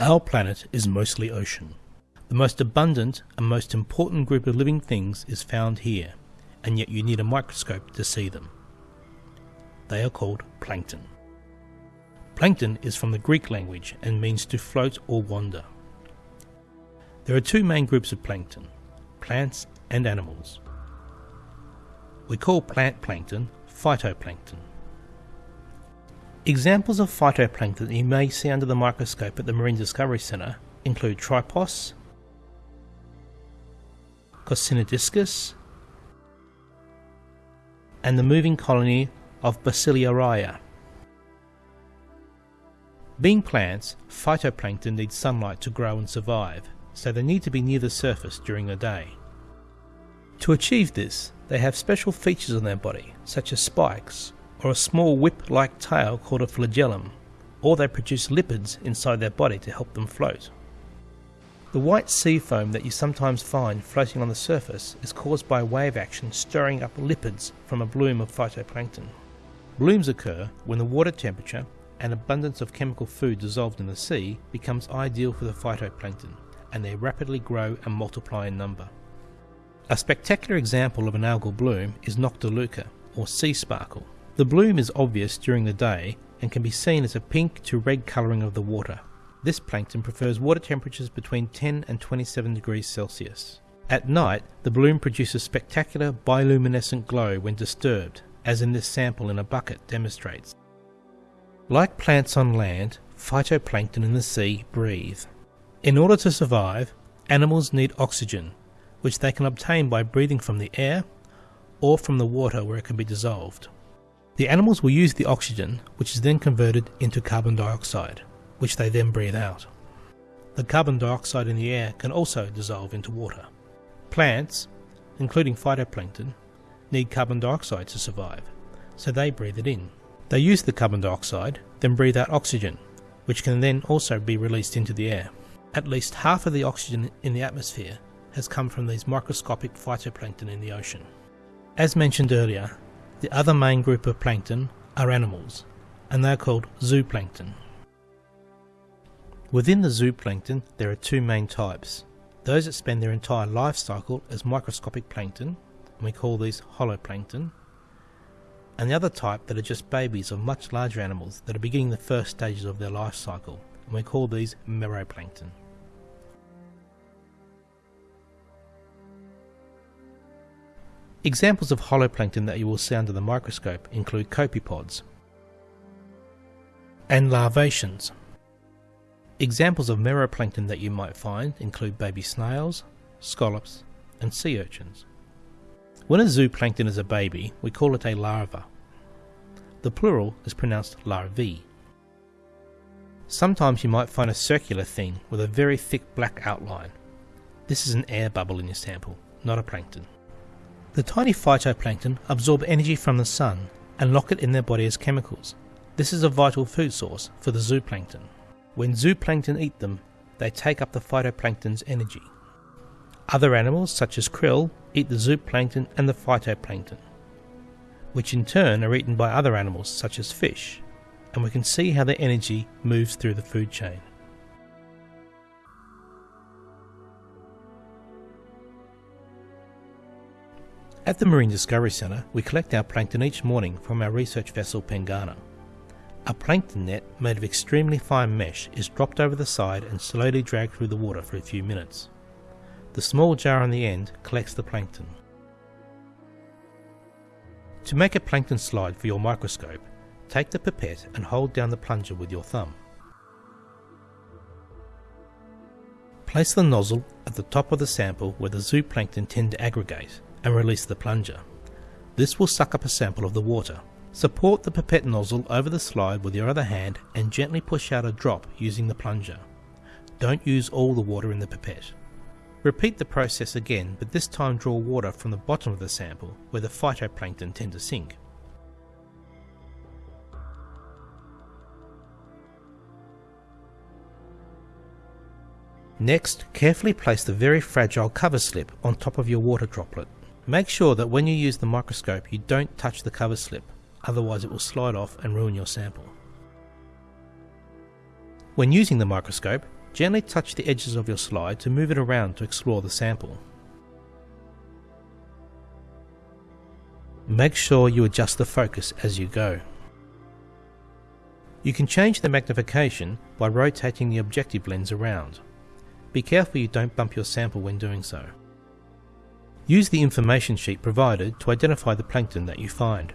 Our planet is mostly ocean. The most abundant and most important group of living things is found here, and yet you need a microscope to see them. They are called plankton. Plankton is from the Greek language and means to float or wander. There are two main groups of plankton plants and animals. We call plant plankton phytoplankton. Examples of phytoplankton that you may see under the microscope at the Marine Discovery Centre include Tripos, Coscinodiscus, and the moving colony of Bacillaria. Being plants, phytoplankton need sunlight to grow and survive, so they need to be near the surface during the day. To achieve this, they have special features on their body, such as spikes, or a small whip-like tail called a flagellum, or they produce lipids inside their body to help them float. The white sea foam that you sometimes find floating on the surface is caused by wave action stirring up lipids from a bloom of phytoplankton. Blooms occur when the water temperature and abundance of chemical food dissolved in the sea becomes ideal for the phytoplankton, and they rapidly grow and multiply in number. A spectacular example of an algal bloom is Noctiluca, or sea sparkle. The bloom is obvious during the day and can be seen as a pink to red colouring of the water, this plankton prefers water temperatures between 10 and 27 degrees Celsius. At night, the bloom produces spectacular bioluminescent glow when disturbed, as in this sample in a bucket demonstrates. Like plants on land, phytoplankton in the sea breathe. In order to survive, animals need oxygen, which they can obtain by breathing from the air or from the water where it can be dissolved. The animals will use the oxygen, which is then converted into carbon dioxide which they then breathe out. The carbon dioxide in the air can also dissolve into water. Plants, including phytoplankton, need carbon dioxide to survive, so they breathe it in. They use the carbon dioxide, then breathe out oxygen, which can then also be released into the air. At least half of the oxygen in the atmosphere has come from these microscopic phytoplankton in the ocean. As mentioned earlier, the other main group of plankton are animals, and they are called zooplankton. Within the zooplankton, there are two main types. Those that spend their entire life cycle as microscopic plankton, and we call these holoplankton, and the other type that are just babies of much larger animals that are beginning the first stages of their life cycle, and we call these meroplankton. Examples of holoplankton that you will see under the microscope include copepods and larvaceans. Examples of meroplankton that you might find include baby snails, scallops, and sea urchins. When a zooplankton is a baby, we call it a larva. The plural is pronounced larvae. Sometimes you might find a circular thing with a very thick black outline. This is an air bubble in your sample, not a plankton. The tiny phytoplankton absorb energy from the sun and lock it in their body as chemicals. This is a vital food source for the zooplankton. When zooplankton eat them, they take up the phytoplankton's energy. Other animals, such as krill, eat the zooplankton and the phytoplankton, which in turn are eaten by other animals, such as fish, and we can see how their energy moves through the food chain. At the Marine Discovery Centre, we collect our plankton each morning from our research vessel Pengana. A plankton net made of extremely fine mesh is dropped over the side and slowly dragged through the water for a few minutes. The small jar on the end collects the plankton. To make a plankton slide for your microscope, take the pipette and hold down the plunger with your thumb. Place the nozzle at the top of the sample where the zooplankton tend to aggregate and release the plunger. This will suck up a sample of the water. Support the pipette nozzle over the slide with your other hand and gently push out a drop using the plunger. Don't use all the water in the pipette. Repeat the process again, but this time draw water from the bottom of the sample where the phytoplankton tend to sink. Next, carefully place the very fragile cover slip on top of your water droplet. Make sure that when you use the microscope you don't touch the cover slip otherwise it will slide off and ruin your sample. When using the microscope, Gently touch the edges of your slide to move it around to explore the sample. Make sure you adjust the focus as you go. You can change the magnification by rotating the objective lens around. Be careful you don't bump your sample when doing so. Use the information sheet provided to identify the plankton that you find.